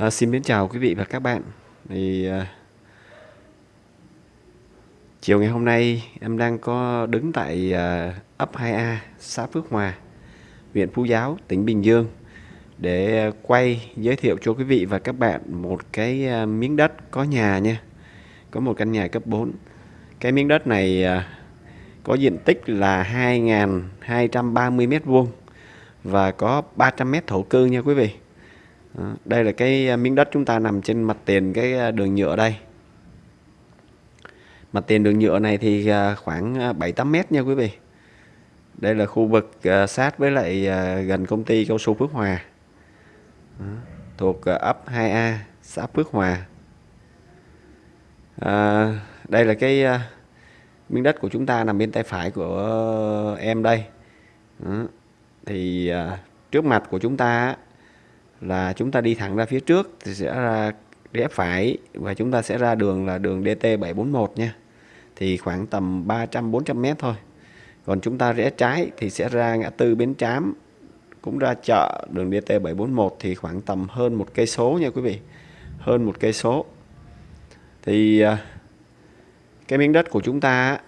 À, xin mến chào quý vị và các bạn. Thì à, chiều ngày hôm nay em đang có đứng tại à, ấp 2A, xã Phước Hòa, huyện Phú Giáo, tỉnh Bình Dương để quay giới thiệu cho quý vị và các bạn một cái à, miếng đất có nhà nha. Có một căn nhà cấp 4. Cái miếng đất này à, có diện tích là 2.230 mét vuông và có 300 mét thổ cư nha quý vị. Đây là cái à, miếng đất chúng ta nằm trên mặt tiền cái à, đường nhựa đây. Mặt tiền đường nhựa này thì à, khoảng 7-8 mét nha quý vị. Đây là khu vực sát với lại gần công ty cao su Phước Hòa. Thuộc ấp 2A xã Phước Hòa. À, đây là cái miếng đất của chúng ta nằm bên tay phải của em đây. Thì trước mặt của chúng ta là chúng ta đi thẳng ra phía trước thì sẽ ra rẽ phải và chúng ta sẽ ra đường là đường DT741 nha. Thì khoảng tầm 300 400 mét thôi. Còn chúng ta rẽ trái thì sẽ ra ngã tư Bến Trám, cũng ra chợ đường DT741 thì khoảng tầm hơn một cây số nha quý vị. Hơn một cây số. Thì à, cái miếng đất của chúng ta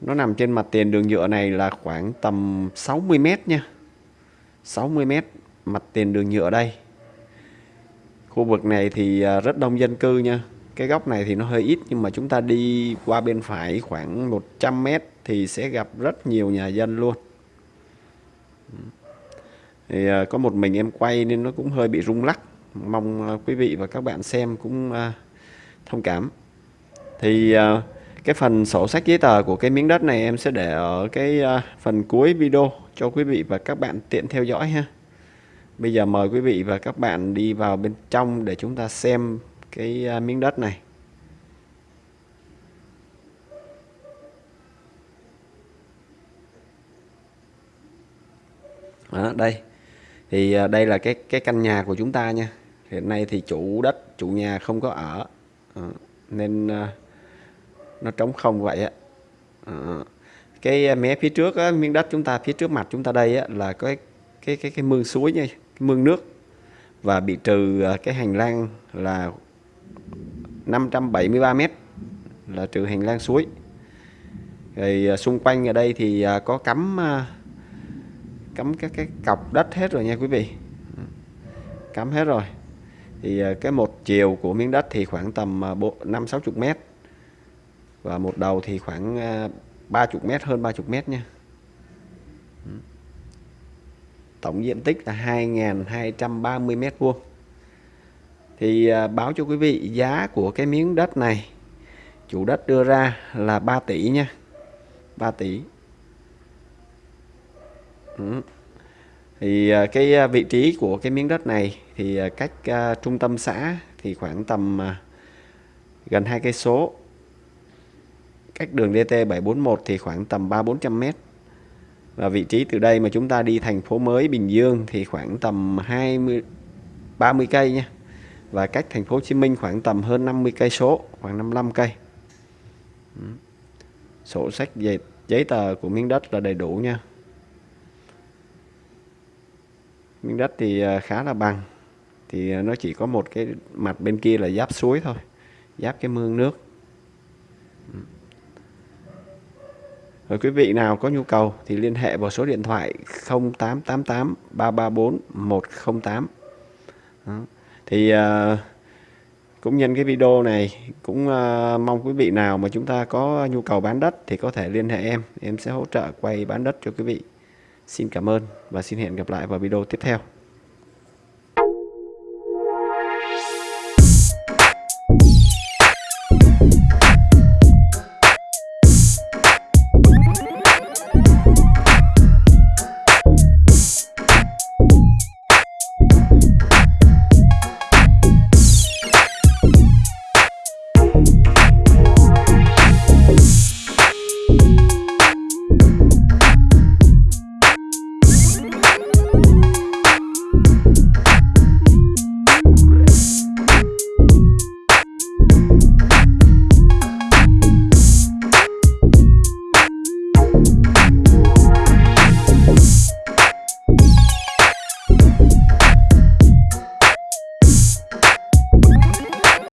nó nằm trên mặt tiền đường nhựa này là khoảng tầm 60 mét nha. 60 mét mặt tiền đường nhựa đây. Khu vực này thì à, rất đông dân cư nha. Cái góc này thì nó hơi ít, nhưng mà chúng ta đi qua bên phải khoảng 100 mét thì sẽ gặp rất nhiều nhà dân luôn. Thì à, có một mình em quay nên nó cũng hơi bị rung lắc. Mong à, quý vị và các bạn xem cũng thông cảm. Thì cái phần sổ sách giấy tờ của cái miếng đất này em sẽ để ở cái à, phần cuối video cho quý vị và các bạn tiện theo dõi ha. Bây giờ mời quý vị và các bạn đi vào bên trong để chúng ta xem cái à, miếng đất này. Đó, đây. Thì à, đây là cái cái căn nhà của chúng ta nha. Hiện nay thì chủ đất chủ nhà không có ở. Nên à, nó trống không vậy á. Ờ, cái ờ, mé phía trước á, miếng đất chúng ta phía trước mặt chúng ta đây á, là cái cái cái cái mương suối nha cái mương nước. Và bị trừ ờ, cái hành lang là 573 mét là trừ hành lang suối. Rồi xung quanh ở đây thì có cắm cắm các cái cọc đất hết rồi nha quý vị. Cắm hết rồi. Thì cái một chiều của miếng đất thì khoảng tầm 5 60 mét và một đầu thì khoảng à, 30 mét, hơn 30 mét nha. Tổng diện tích là 2.230 mét vuông. Thì à, báo cho quý vị giá của cái miếng đất này. Chủ đất đưa ra là 3 tỷ nha. 3 tỷ. Ừ. thì à, cái vị trí của cái miếng đất này thì cách trung tâm xã thì khoảng tầm gần hai cây số cách đường DT 741 thì khoảng tầm 3 400 mét và vị trí từ đây mà chúng ta đi thành phố mới Bình Dương thì khoảng tầm 20 30 cây nha. Và cách thành phố Hồ Chí Minh khoảng tầm hơn 50 cây số, khoảng 55 cây. Sổ sách giấy, giấy tờ của miếng đất là đầy đủ nha. Miếng đất thì à, khá là bằng. Thì à, nó chỉ có một cái mặt bên kia là giáp suối thôi. Giáp cái mương nước. Rồi quý vị nào có nhu cầu thì liên hệ vào số điện thoại 0888 334 108. Đó. Thì uh, cũng nhân cái video này cũng uh, mong quý vị nào mà chúng ta có nhu cầu bán đất thì có thể liên hệ em, em sẽ hỗ trợ quay bán đất cho quý vị. Xin cảm ơn và xin hẹn gặp lại vào video tiếp theo.